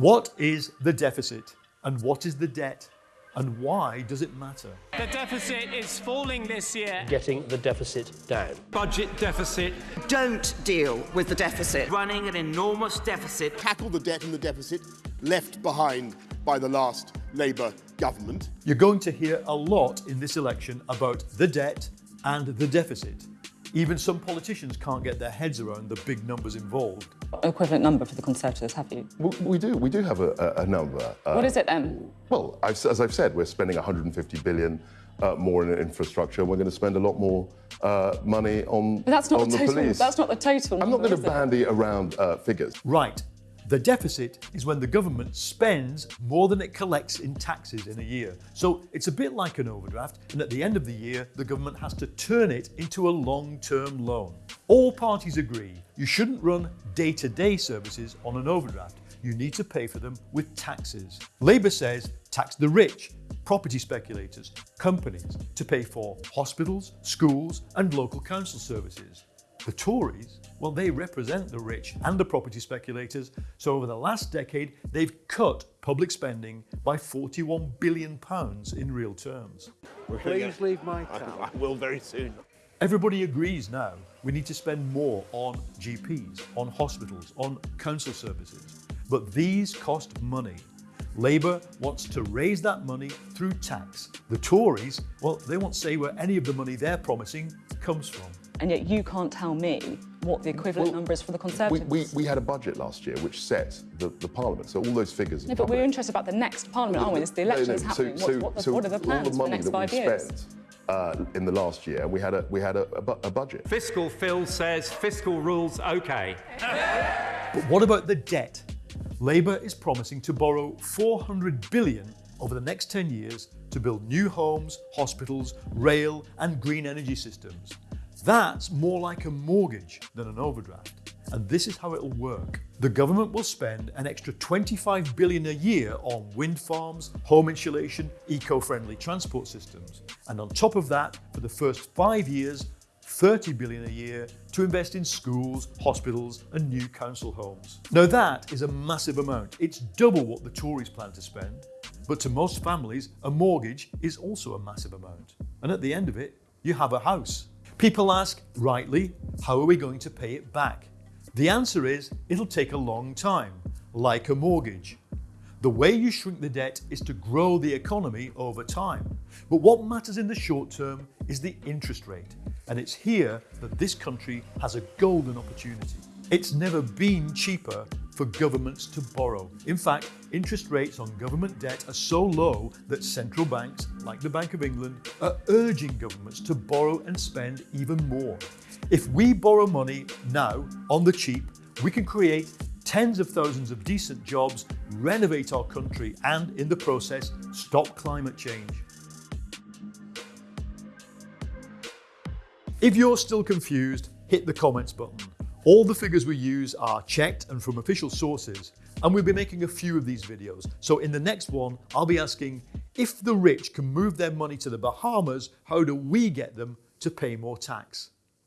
What is the deficit and what is the debt and why does it matter? The deficit is falling this year. Getting the deficit down. Budget deficit. Don't deal with the deficit. Running an enormous deficit. Tackle the debt and the deficit left behind by the last Labour government. You're going to hear a lot in this election about the debt and the deficit. Even some politicians can't get their heads around the big numbers involved. equivalent number for the Conservatives, have you? We, we do. We do have a, a, a number. Uh, what is it then? Well, I've, as I've said, we're spending 150 billion uh, more in infrastructure. We're going to spend a lot more uh, money on, But that's not on the the, total. police. That's not the total. I'm not going to is it? bandy around uh, figures. Right. The deficit is when the government spends more than it collects in taxes in a year. So it's a bit like an overdraft, and at the end of the year, the government has to turn it into a long-term loan. All parties agree you shouldn't run day-to-day services on an overdraft. You need to pay for them with taxes. Labour says tax the rich, property speculators, companies to pay for hospitals, schools and local council services. The Tories, well, they represent the rich and the property speculators, so over the last decade, they've cut public spending by 41 billion pounds in real terms. Please leave my town. I will very soon. Everybody agrees now we need to spend more on GPs, on hospitals, on council services. But these cost money. Labour wants to raise that money through tax. The Tories, well, they won't say where any of the money they're promising comes from. And yet you can't tell me what the equivalent Well, number is for the Conservatives. we, we had a budget last year which set the, the Parliament, so all those figures. no, are but we're interested about the next Parliament, aren't we? This, the election is No, no, happening. So, what, so, what, the, so what are the all plans the for the next that five we years? spent uh, in the last year, we had a we had a, a, a budget. Fiscal Phil says fiscal rules okay. But what about the debt? Labour is promising to borrow 400 billion over the next 10 years to build new homes, hospitals, rail and green energy systems. That's more like a mortgage than an overdraft. And this is how it'll work. The government will spend an extra 25 billion a year on wind farms, home insulation, eco-friendly transport systems. And on top of that, for the first five years, 30 billion a year to invest in schools, hospitals and new council homes. Now that is a massive amount. It's double what the Tories plan to spend. But to most families, a mortgage is also a massive amount. And at the end of it, you have a house. People ask, rightly, how are we going to pay it back? The answer is, it'll take a long time, like a mortgage. The way you shrink the debt is to grow the economy over time. But what matters in the short term is the interest rate. And it's here that this country has a golden opportunity. It's never been cheaper for governments to borrow. In fact, interest rates on government debt are so low that central banks, like the Bank of England, are urging governments to borrow and spend even more. If we borrow money now on the cheap, we can create tens of thousands of decent jobs, renovate our country and, in the process, stop climate change. If you're still confused, hit the comments button. All the figures we use are checked and from official sources, and we'll be making a few of these videos. So in the next one, I'll be asking, if the rich can move their money to the Bahamas, how do we get them to pay more tax?